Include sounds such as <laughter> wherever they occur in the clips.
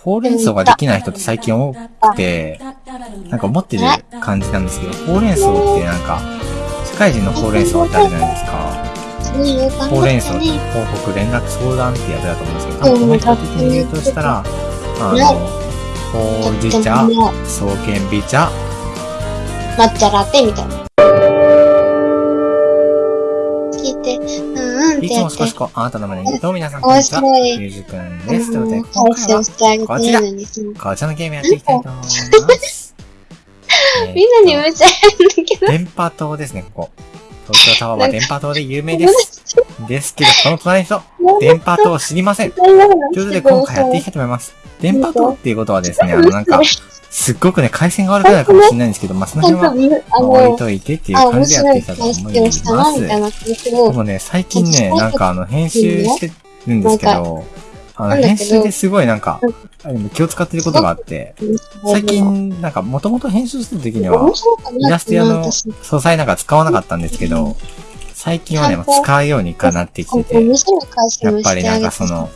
ほうれん草ができない人って最近多くて、なんか思ってる感じなんですけど、ほうれん草ってなんか、社会人のほうれん草ってあるじゃないですか。ほうれん草って報告連絡相談ってやつだと思うんですけど、多分コメント的に言うとしたら、あの、ほうじ茶、草原美茶、抹茶ラテみたいな。いつ。も少しこう、あなたの胸に、どうも皆さんこんにちは、ゆうじくんです。ということで、うん今回は、してあげていいのにさこちらのゲームやっていきたいと思います。え <laughs> ーみんなにめっちゃやるんだけど。電波塔ですね、ここ。東京タワーは電波塔で有名です。ですけど、この隣の人、電波塔を知りません。ということで、今回やっていきたいと思います。電波塔っていうことはですね、あの、なんか、すっごくね、回線が悪くなるかもしれないんですけど、まあ、その辺は、置いの、といてっていうあ、感面じでやっていきたいと思います。でもね、最近ね、なんかあの、編集してるんですけど、あの、編集ですごいなんか、気を使ってることがあって、最近、なんか、もともと編集してる時にはイなラスト屋の私素材なんか使わなかったんですけど、最近はね、まあ使うようにかなってきてて、やっぱりなんかその、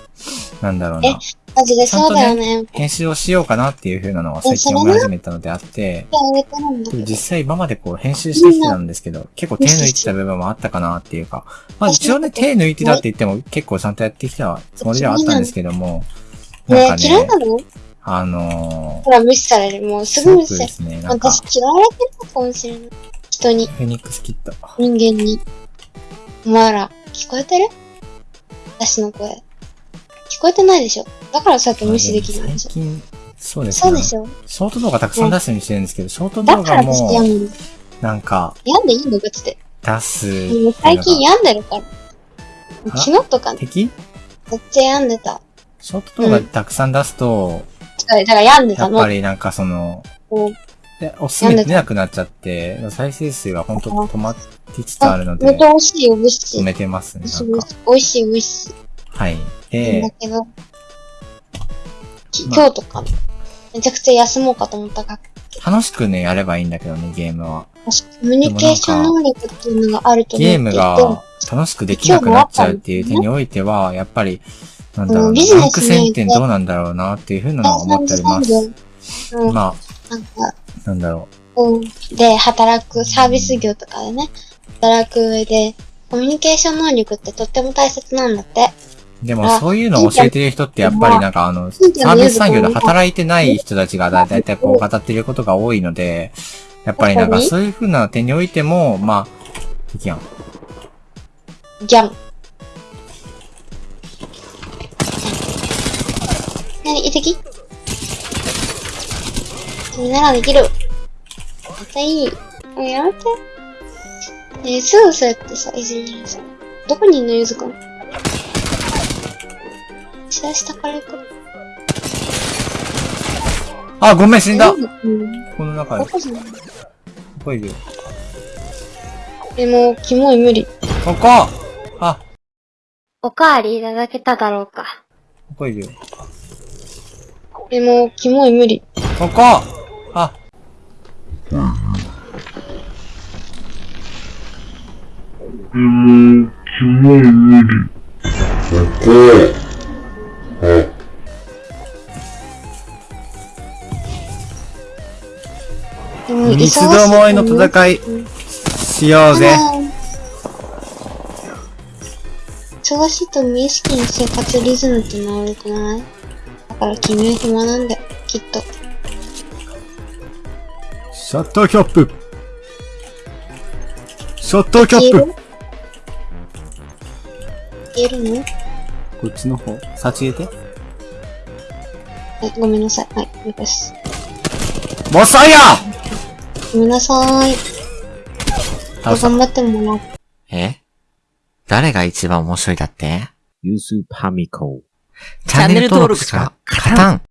なんだろうな、マジでそうだよね。編集をしようかなっていう風なのは最近思い始めたのであって、あげてるんだけど。実際今までこう編集してきてたんですけど、結構手抜いてた部分もあったかなっていうか、まあ一応ね、手抜いてたって言っても結構ちゃんとやってきたつもりではあったんですけども、なんねかね嫌いな、の？あのほら、無視される。もうー、すすごくでぐ無視される。すね、なんか、私嫌われてるかもしれない。人に、フェニックスキット。人間に。お前ら、聞こえてる？私の声。聞こえてないでしょだからさっき無視できないでしょ最近、そうですねそうで。しょショート動画たくさん出すようにしてるんですけど、ショート動画も。なんか、病んでいいのかつって。出す。最近病んでるから。あ昨日とかね、敵？めっちゃ病んでた。ショート動画たくさん出すと、だから病んでやったの。ぱりなんかその、でおすすめ出なくなっちゃって、再生数が本当止まってつつあるので。止めてますね、なんか。美味しい、美味しい。はい。だで、けど、今日とか、めちゃくちゃ休もうかと思ったが、楽しくね、やればいいんだけどね、ゲームは。私コミュニケーション能力っていうのがあるとゲームが楽しくできなくなっちゃうっていう点においては、やっぱり、なんだろうランク戦点どうなんだろうなっていうふうなのは思っております。うん、まなんか、あ、なんだろうん、で、働く、サービス業とかでね、働く上で、コミュニケーション能力ってとっても大切なんだって。う。でもあそういうのを教えてる人ってやっぱりなんかあの、サービス産業で働いてない人たちがだだいたいこう語ってることが多いので、やっぱりなんかそういうふうな点においても、まあ、敵やん。ギャン。何、遺跡君ならできる。絶対いい。もうやめて。えー、すぐそうやってさ、いじめるさ。どこにいんの、ゆずくん。下下から行く。あ、ごめん、死んだうん。この中で、こどこいよ。でも、キモい無理。ここあ、おかわりいただけただろうか。ここいるよ。でも、キモい無理。ここあ、でも、キモい無理。ここ。三つどもえの戦いしようぜ。忙しいと無意識に生活リズムって治るくない？だから君は暇なんだよ、きっと。シャッターキャップシャッターキャップ言える？の？こっちの方、先入れて。はい、ごめんなさい。はい、了解です。モサイヤごめんなさい。頑張ってもらう。え？誰が一番面白いだって？ユースパミコ。チャンネル登録しか勝たん